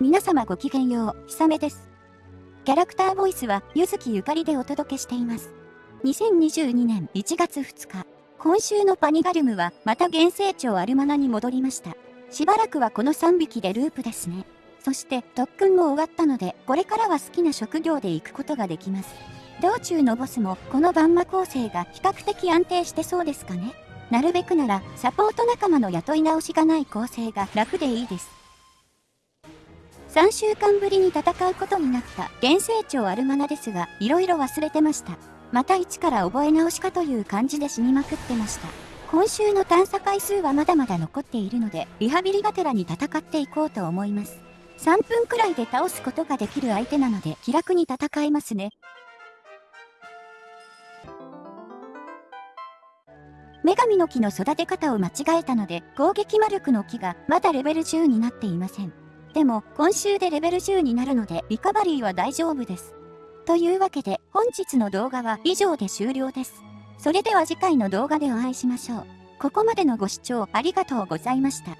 皆様ごきげんよう、ひさめです。キャラクターボイスは、ゆずきゆかりでお届けしています。2022年1月2日、今週のパニガルムは、また原成長アルマナに戻りました。しばらくはこの3匹でループですね。そして、特訓も終わったので、これからは好きな職業で行くことができます。道中のボスも、このバンマ構成が比較的安定してそうですかね。なるべくなら、サポート仲間の雇い直しがない構成が楽でいいです。3週間ぶりに戦うことになった原成長アルマナですが、色々忘れてました。また一から覚え直しかという感じで死にまくってました。今週の探査回数はまだまだ残っているので、リハビリがてらに戦っていこうと思います。3分くらいで倒すことができる相手なので気楽に戦えますね。女神の木の育て方を間違えたので攻撃魔力の木がまだレベル10になっていません。でも今週でレベル10になるのでリカバリーは大丈夫です。というわけで本日の動画は以上で終了です。それでは次回の動画でお会いしましょう。ここまでのご視聴ありがとうございました。